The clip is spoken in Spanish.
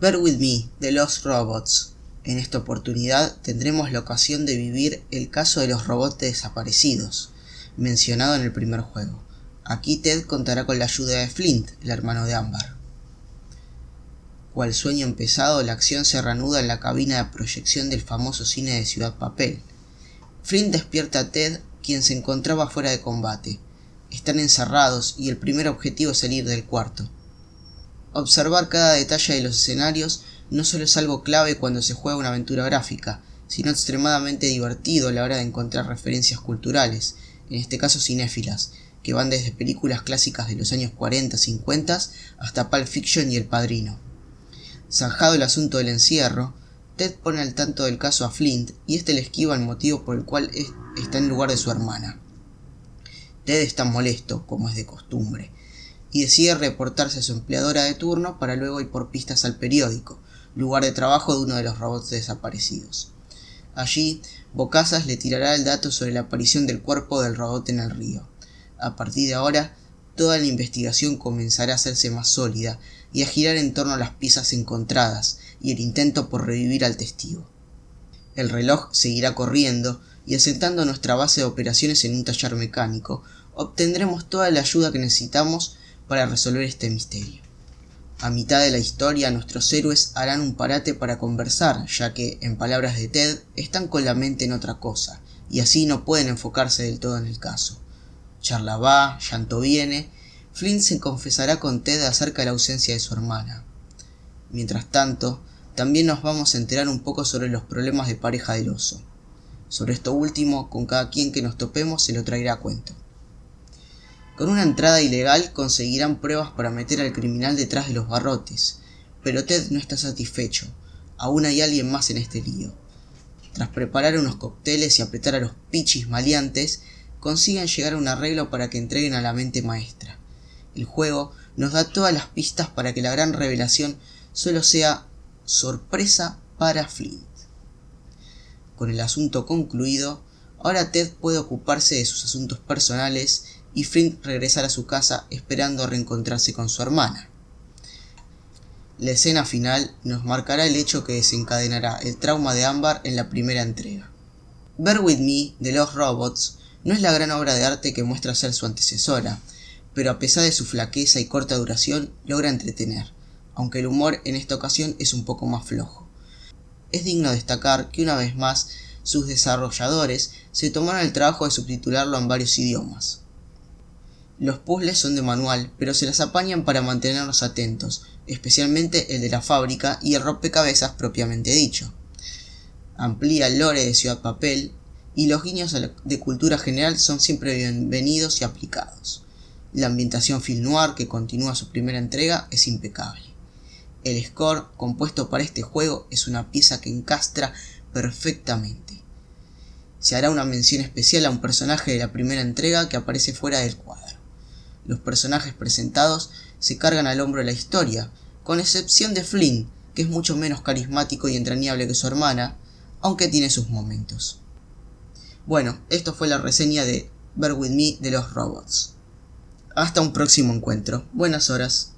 Bear With Me, de Los Robots. En esta oportunidad tendremos la ocasión de vivir el caso de los robots desaparecidos, mencionado en el primer juego. Aquí Ted contará con la ayuda de Flint, el hermano de Amber. Cual sueño empezado, la acción se reanuda en la cabina de proyección del famoso cine de Ciudad Papel. Flint despierta a Ted, quien se encontraba fuera de combate. Están encerrados y el primer objetivo es salir del cuarto. Observar cada detalle de los escenarios no solo es algo clave cuando se juega una aventura gráfica, sino extremadamente divertido a la hora de encontrar referencias culturales, en este caso cinéfilas, que van desde películas clásicas de los años 40-50 hasta Pulp Fiction y El Padrino. Zanjado el asunto del encierro, Ted pone al tanto del caso a Flint y este le esquiva el motivo por el cual está en lugar de su hermana. Ted está molesto, como es de costumbre, y decide reportarse a su empleadora de turno para luego ir por pistas al periódico, lugar de trabajo de uno de los robots desaparecidos. Allí, Bocazas le tirará el dato sobre la aparición del cuerpo del robot en el río. A partir de ahora, toda la investigación comenzará a hacerse más sólida y a girar en torno a las piezas encontradas y el intento por revivir al testigo. El reloj seguirá corriendo y asentando nuestra base de operaciones en un taller mecánico, obtendremos toda la ayuda que necesitamos para resolver este misterio. A mitad de la historia nuestros héroes harán un parate para conversar, ya que, en palabras de Ted, están con la mente en otra cosa, y así no pueden enfocarse del todo en el caso. Charla va, llanto viene, Flynn se confesará con Ted acerca de la ausencia de su hermana. Mientras tanto, también nos vamos a enterar un poco sobre los problemas de pareja del oso. Sobre esto último, con cada quien que nos topemos se lo traerá a cuento. Con una entrada ilegal conseguirán pruebas para meter al criminal detrás de los barrotes, pero Ted no está satisfecho. Aún hay alguien más en este lío. Tras preparar unos cócteles y apretar a los pichis maleantes, consiguen llegar a un arreglo para que entreguen a la mente maestra. El juego nos da todas las pistas para que la gran revelación solo sea sorpresa para Flint. Con el asunto concluido, ahora Ted puede ocuparse de sus asuntos personales y Flint regresar a su casa esperando reencontrarse con su hermana. La escena final nos marcará el hecho que desencadenará el trauma de Amber en la primera entrega. Bear With Me de los Robots no es la gran obra de arte que muestra ser su antecesora, pero a pesar de su flaqueza y corta duración logra entretener, aunque el humor en esta ocasión es un poco más flojo. Es digno destacar que una vez más sus desarrolladores se tomaron el trabajo de subtitularlo en varios idiomas. Los puzzles son de manual, pero se las apañan para mantenernos atentos, especialmente el de la fábrica y el rompecabezas propiamente dicho. Amplía el lore de Ciudad Papel y los guiños de cultura general son siempre bienvenidos y aplicados. La ambientación film noir que continúa su primera entrega es impecable. El score compuesto para este juego es una pieza que encastra perfectamente. Se hará una mención especial a un personaje de la primera entrega que aparece fuera del cuadro. Los personajes presentados se cargan al hombro de la historia, con excepción de Flynn, que es mucho menos carismático y entrañable que su hermana, aunque tiene sus momentos. Bueno, esto fue la reseña de Bear With Me de los robots. Hasta un próximo encuentro. Buenas horas.